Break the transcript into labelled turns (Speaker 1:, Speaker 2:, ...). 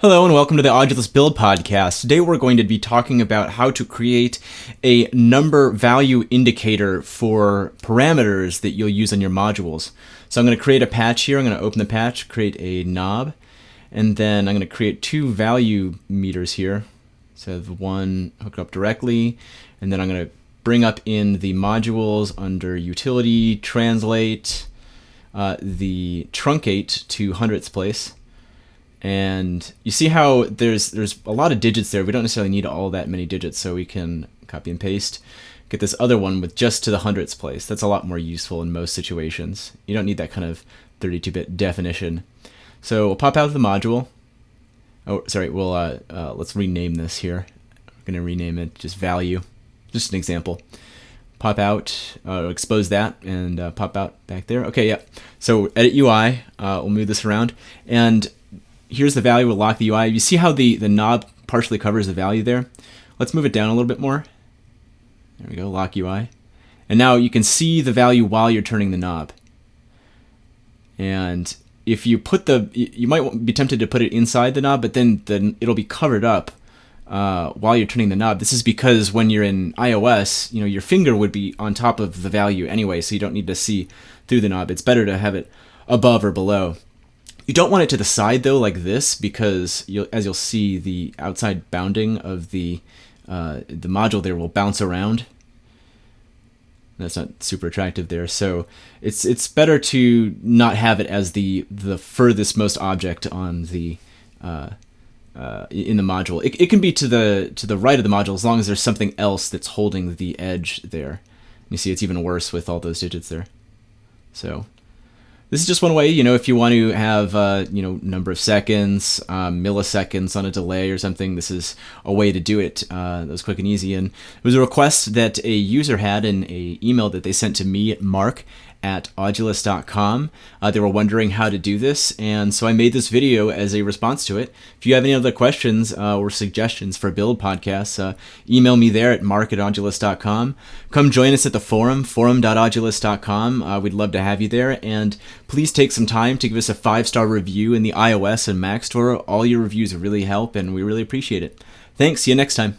Speaker 1: Hello and welcome to the Audulus Build Podcast. Today we're going to be talking about how to create a number value indicator for parameters that you'll use on your modules. So I'm going to create a patch here. I'm going to open the patch, create a knob, and then I'm going to create two value meters here. So the one hooked up directly, and then I'm going to bring up in the modules under utility, translate, uh, the truncate to hundredths place and you see how there's there's a lot of digits there. We don't necessarily need all that many digits, so we can copy and paste. Get this other one with just to the hundredths place. That's a lot more useful in most situations. You don't need that kind of 32-bit definition. So we'll pop out of the module. Oh, sorry. We'll uh, uh, let's rename this here. We're gonna rename it just value. Just an example. Pop out, uh, expose that, and uh, pop out back there. Okay, yeah. So edit UI. Uh, we'll move this around, and here's the value, we'll lock the UI. You see how the, the knob partially covers the value there? Let's move it down a little bit more. There we go, lock UI. And now you can see the value while you're turning the knob. And if you put the, you might be tempted to put it inside the knob, but then the, it'll be covered up uh, while you're turning the knob. This is because when you're in iOS, you know, your finger would be on top of the value anyway, so you don't need to see through the knob. It's better to have it above or below. You don't want it to the side though, like this, because you'll, as you'll see, the outside bounding of the uh, the module there will bounce around. That's not super attractive there, so it's it's better to not have it as the the furthest most object on the uh, uh, in the module. It, it can be to the to the right of the module as long as there's something else that's holding the edge there. You see, it's even worse with all those digits there. So this is just one way, you know, if you want to have, uh, you know, number of seconds, um, milliseconds on a delay or something, this is a way to do it. Uh, that was quick and easy. And it was a request that a user had in a email that they sent to me, Mark, at audulus.com. Uh, they were wondering how to do this, and so I made this video as a response to it. If you have any other questions uh, or suggestions for build podcasts, uh, email me there at mark at. Come join us at the forum, forum.audulus.com. Uh, we'd love to have you there, and please take some time to give us a five-star review in the iOS and Mac store. All your reviews really help, and we really appreciate it. Thanks. See you next time.